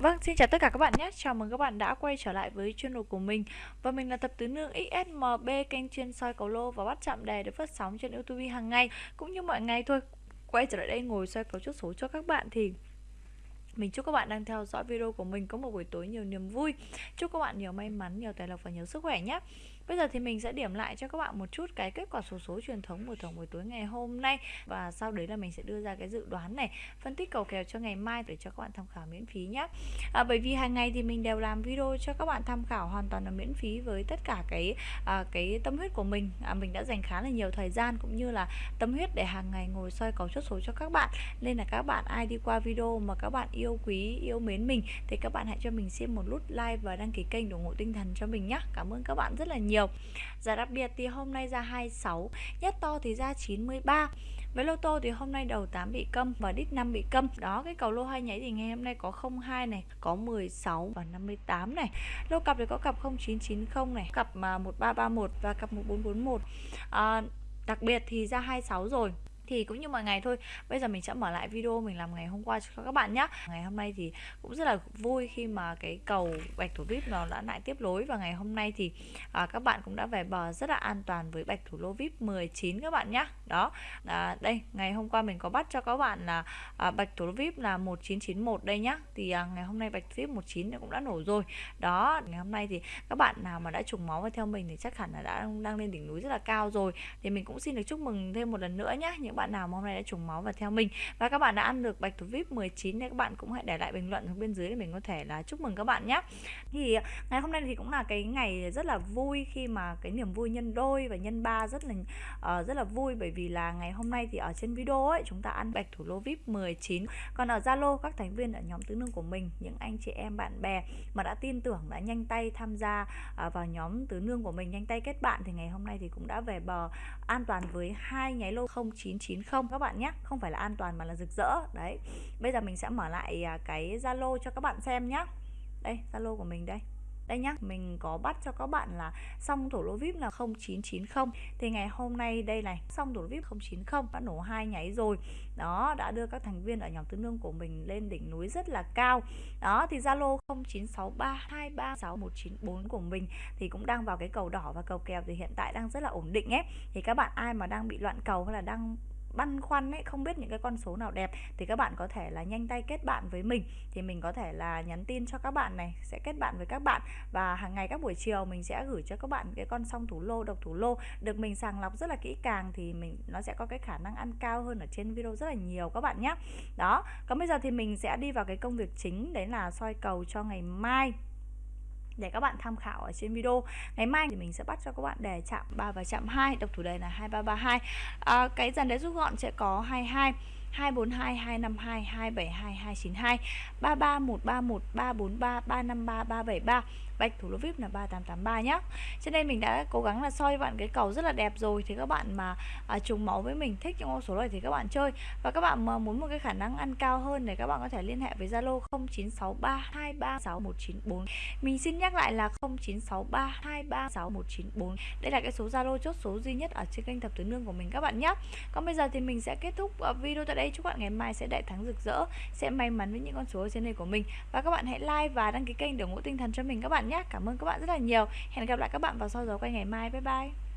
Vâng, xin chào tất cả các bạn nhé. Chào mừng các bạn đã quay trở lại với channel của mình. Và mình là tập tứ nương XSMB kênh chuyên soi cầu lô và bắt chạm đề được phát sóng trên YouTube hàng ngày cũng như mọi ngày thôi. Quay trở lại đây ngồi soi cầu trúc số cho các bạn thì mình chúc các bạn đang theo dõi video của mình có một buổi tối nhiều niềm vui. Chúc các bạn nhiều may mắn, nhiều tài lộc và nhiều sức khỏe nhé. Bây giờ thì mình sẽ điểm lại cho các bạn một chút cái kết quả số số truyền thống của tổng buổi tối ngày hôm nay và sau đấy là mình sẽ đưa ra cái dự đoán này, phân tích cầu kèo cho ngày mai để cho các bạn tham khảo miễn phí nhé. À, bởi vì hàng ngày thì mình đều làm video cho các bạn tham khảo hoàn toàn là miễn phí với tất cả cái à, cái tâm huyết của mình. À, mình đã dành khá là nhiều thời gian cũng như là tâm huyết để hàng ngày ngồi soi cầu chốt số cho các bạn. Nên là các bạn ai đi qua video mà các bạn yêu quý, yêu mến mình thì các bạn hãy cho mình xem một nút like và đăng ký kênh ủng hộ tinh thần cho mình nhé. Cảm ơn các bạn rất là nhiều nhiều Giá đặc biệt thì hôm nay ra 26 Nhất to thì ra 93 với lô tô thì hôm nay đầu 8 bị câm và đít 5 bị câm. Đó cái cầu lô hai nháy thì ngày hôm nay có 02 này, có 16 và 58 này. Lô cặp thì có cặp 0990 này, cặp mà 1331 và cặp 1441. À, đặc biệt thì ra 26 rồi thì cũng như mọi ngày thôi. Bây giờ mình sẽ mở lại video mình làm ngày hôm qua cho các bạn nhé ngày hôm nay thì cũng rất là vui khi mà cái cầu bạch thủ vip nó đã lại tiếp nối và ngày hôm nay thì à, các bạn cũng đã về bờ rất là an toàn với bạch thủ lô vip 19 các bạn nhé đó. À, đây ngày hôm qua mình có bắt cho các bạn là à, bạch thủ lô vip là 1991 đây nhá. Thì à, ngày hôm nay bạch vip 19 cũng đã nổ rồi. Đó ngày hôm nay thì các bạn nào mà đã trùng máu và theo mình thì chắc hẳn là đã đang lên đỉnh núi rất là cao rồi. Thì mình cũng xin được chúc mừng thêm một lần nữa nhé những bạn nào hôm nay đã trùng máu và theo mình. Và các bạn đã ăn được bạch thủ vip 19 thì các bạn cũng hãy để lại bình luận ở bên dưới để mình có thể là chúc mừng các bạn nhé thì ờ, ngày hôm nay thì cũng là cái ngày rất là vui khi mà cái niềm vui nhân đôi và nhân ba rất là uh, rất là vui. Bởi vì là ngày hôm nay thì ở trên video ấy chúng ta ăn bạch thủ lô vip 19 còn ở zalo các thành viên ở nhóm tứ nương của mình những anh chị em bạn bè mà đã tin tưởng đã nhanh tay tham gia uh, vào nhóm tứ nương của mình nhanh tay kết bạn thì ngày hôm nay thì cũng đã về bờ an toàn với hai nháy lô 0990 các bạn nhé. Không phải là an toàn mà là rực rỡ. Đấy. Bây giờ mình sẽ mở lại à, cái zalo cho các bạn xem nhé đây, zalo của mình đây đây nhá, mình có bắt cho các bạn là xong thổ lô vip là 0990 thì ngày hôm nay đây này, xong thổ lô vip 090 đã nổ hai nháy rồi. Đó, đã đưa các thành viên ở nhóm tứ nương của mình lên đỉnh núi rất là cao. Đó, thì zalo 0963236194 của mình thì cũng đang vào cái cầu đỏ và cầu kèo thì hiện tại đang rất là ổn định ấy. Thì các bạn ai mà đang bị loạn cầu hay là đang băn khoăn ấy, không biết những cái con số nào đẹp thì các bạn có thể là nhanh tay kết bạn với mình. Thì mình có thể là nhắn tin cho các bạn này, sẽ kết bạn với các bạn. Và hàng ngày các buổi chiều mình sẽ gửi cho các bạn cái con song thủ lô, độc thủ lô. Được mình sàng lọc rất là kỹ càng thì mình, nó sẽ có cái khả năng ăn cao hơn ở trên video rất là nhiều các bạn nhé đó, còn bây giờ thì mình sẽ đi vào cái công việc chính, đấy là soi cầu cho ngày mai để các bạn tham khảo ở trên video. Ngày mai thì mình sẽ bắt cho các bạn đề chạm 3 và chạm 2 đọc thủ đề là 2332 à, cái dàn đế rút gọn sẽ có 22 242 252 272 292 33 131 343 353 373 bạch thủ lô vip là 3883 nhé cho nên mình đã cố gắng là soi bạn cái cầu rất là đẹp rồi thì các bạn mà à, trùng máu với mình thích những con số này thì các bạn chơi. Và các bạn mà muốn một cái khả năng ăn cao hơn thì các bạn có thể liên hệ với Zalo 0963 236194 mình xin nhắc lại là 0963 236194 đây là cái số Zalo chốt số duy nhất ở trên kênh thập tứ nương của mình các bạn nhé còn bây giờ thì mình sẽ kết thúc à, video tại đây đây chúc bạn ngày mai sẽ đại thắng rực rỡ, sẽ may mắn với những con số trên đây của mình. Và các bạn hãy like và đăng ký kênh để ủng hộ tinh thần cho mình các bạn nhé. Cảm ơn các bạn rất là nhiều. Hẹn gặp lại các bạn vào sau giờ quay ngày mai. Bye bye.